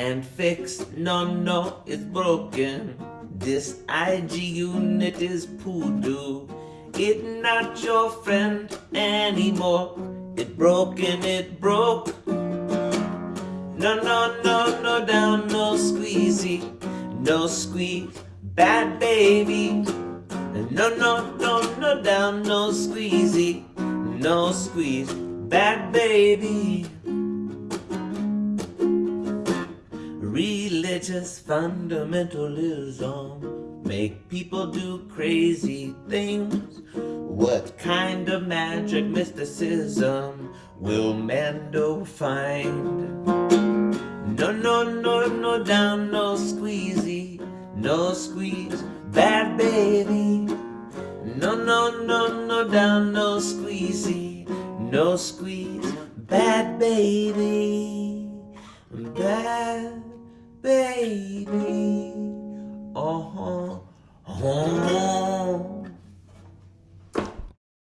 can't fix. No, no, it's broken. This IG unit is poodoo. It not your friend anymore. It broken, it broke. No, no, no, no, down, no squeezy, no squeeze, bad baby. No, no, no, no, down, no squeezy, no squeeze, bad baby. Religious fundamentalism make people do crazy things. What kind of magic mysticism will Mando find? No, no, no, no, down, no squeezy, no squeeze, bad baby. No, no, no, no, down, no squeezy, no squeeze, bad baby, bad baby.